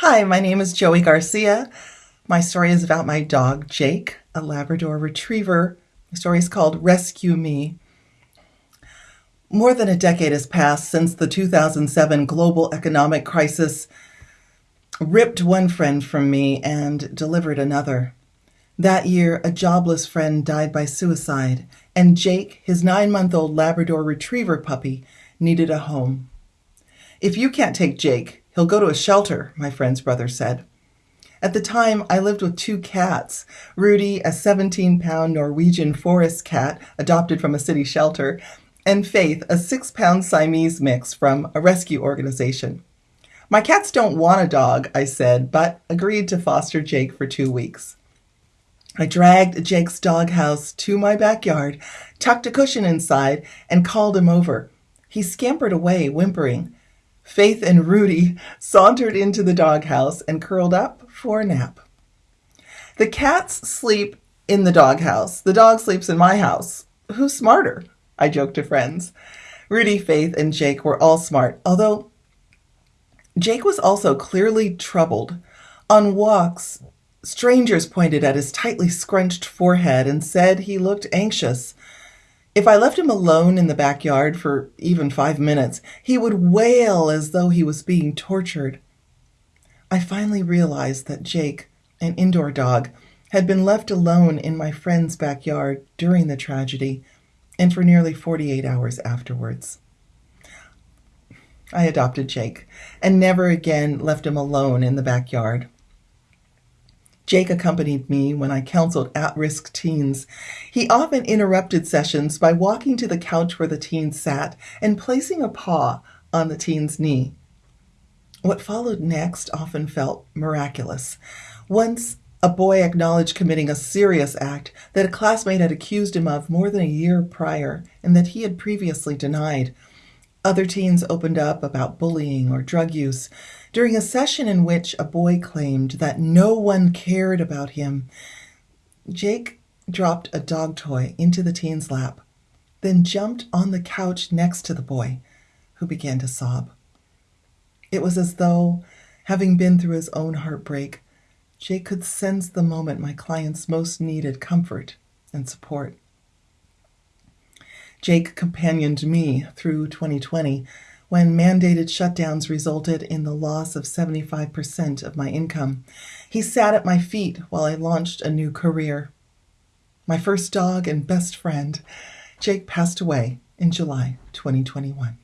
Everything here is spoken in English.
Hi, my name is Joey Garcia. My story is about my dog, Jake, a Labrador retriever. The story is called Rescue Me. More than a decade has passed since the 2007 global economic crisis ripped one friend from me and delivered another. That year, a jobless friend died by suicide, and Jake, his nine month old Labrador retriever puppy, needed a home. If you can't take Jake, he'll go to a shelter, my friend's brother said. At the time, I lived with two cats Rudy, a 17 pound Norwegian forest cat adopted from a city shelter, and Faith, a six pound Siamese mix from a rescue organization. My cats don't want a dog, I said, but agreed to foster Jake for two weeks. I dragged Jake's doghouse to my backyard, tucked a cushion inside, and called him over. He scampered away, whimpering. Faith and Rudy sauntered into the doghouse and curled up for a nap. The cats sleep in the doghouse. The dog sleeps in my house. Who's smarter? I joked to friends. Rudy, Faith, and Jake were all smart, although Jake was also clearly troubled. On walks, strangers pointed at his tightly scrunched forehead and said he looked anxious. If I left him alone in the backyard for even five minutes, he would wail as though he was being tortured. I finally realized that Jake, an indoor dog, had been left alone in my friend's backyard during the tragedy and for nearly 48 hours afterwards. I adopted Jake and never again left him alone in the backyard. Jake accompanied me when I counseled at risk teens. He often interrupted sessions by walking to the couch where the teen sat and placing a paw on the teen's knee. What followed next often felt miraculous. Once, a boy acknowledged committing a serious act that a classmate had accused him of more than a year prior and that he had previously denied. Other teens opened up about bullying or drug use during a session in which a boy claimed that no one cared about him. Jake dropped a dog toy into the teen's lap, then jumped on the couch next to the boy, who began to sob. It was as though, having been through his own heartbreak, Jake could sense the moment my clients most needed comfort and support. Jake companioned me through 2020 when mandated shutdowns resulted in the loss of 75% of my income. He sat at my feet while I launched a new career. My first dog and best friend, Jake passed away in July 2021.